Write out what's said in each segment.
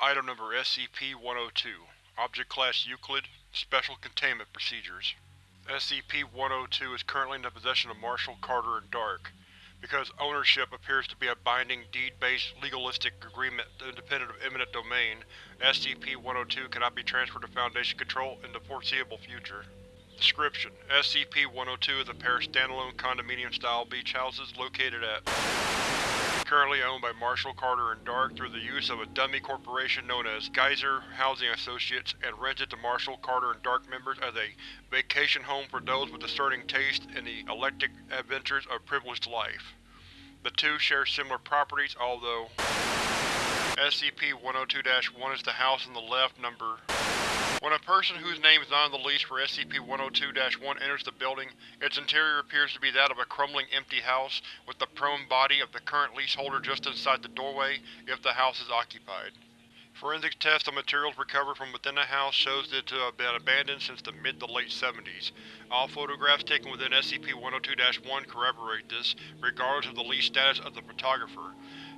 Item Number SCP-102 Object Class Euclid Special Containment Procedures SCP-102 is currently in the possession of Marshall, Carter, and Dark. Because ownership appears to be a binding, deed-based, legalistic agreement independent of eminent domain, SCP-102 cannot be transferred to Foundation control in the foreseeable future. Description: SCP-102 is a pair of standalone condominium-style beach houses located at currently owned by Marshall, Carter, and Dark through the use of a dummy corporation known as Geyser Housing Associates and rented to Marshall, Carter, and Dark members as a vacation home for those with discerning taste in the eclectic adventures of privileged life. The two share similar properties, although SCP-102-1 is the house on the left, number when a person whose name is not on the lease for SCP-102-1 enters the building, its interior appears to be that of a crumbling empty house, with the prone body of the current leaseholder just inside the doorway, if the house is occupied. Forensic tests on materials recovered from within the house shows it to have been abandoned since the mid to late 70s. All photographs taken within SCP-102-1 corroborate this, regardless of the lease status of the photographer.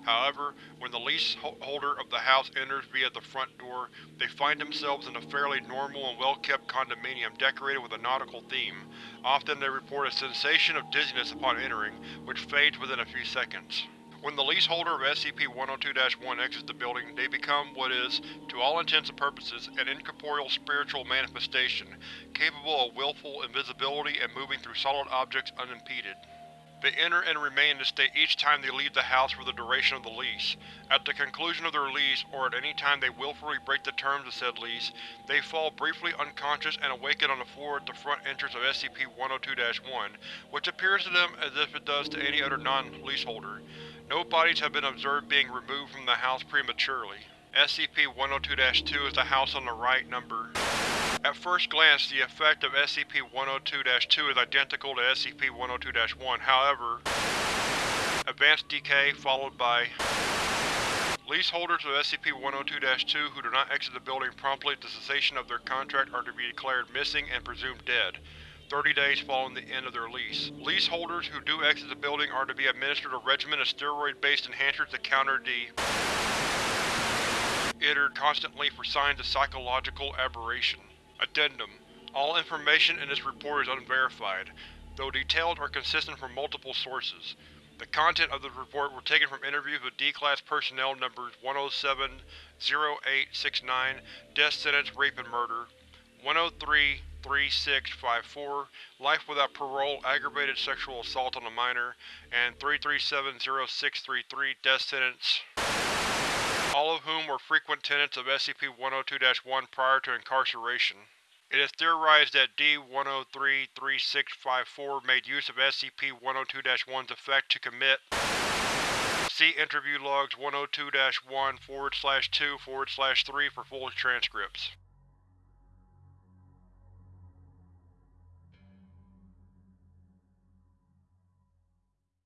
However, when the leaseholder of the house enters via the front door, they find themselves in a fairly normal and well-kept condominium decorated with a nautical theme. Often they report a sensation of dizziness upon entering, which fades within a few seconds. When the leaseholder of SCP-102-1 exits the building, they become what is, to all intents and purposes, an incorporeal spiritual manifestation, capable of willful invisibility and moving through solid objects unimpeded. They enter and remain in this state each time they leave the house for the duration of the lease. At the conclusion of their lease, or at any time they willfully break the terms of said lease, they fall briefly unconscious and awaken on the floor at the front entrance of SCP-102-1, which appears to them as if it does to any other non-leaseholder. No bodies have been observed being removed from the house prematurely. SCP-102-2 is the house on the right, number. At first glance, the effect of SCP-102-2 is identical to SCP-102-1, however, advanced decay followed by Leaseholders of SCP-102-2 who do not exit the building promptly at the cessation of their contract are to be declared missing and presumed dead. 30 days following the end of their lease. Leaseholders who do exit the building are to be administered a regimen of steroid-based enhancers to counter the iter constantly for signs of psychological aberration. Addendum: All information in this report is unverified, though details are consistent from multiple sources. The content of the report were taken from interviews with D-Class personnel numbers 107-0869, Death Sentence, Rape and Murder, 103 3654, life without parole, aggravated sexual assault on a minor, and 3370633, death sentence, all of whom were frequent tenants of SCP-102-1 prior to incarceration. It is theorized that D-103-3654 made use of SCP-102-1's effect to commit See interview logs 102-1 2 3 for full transcripts.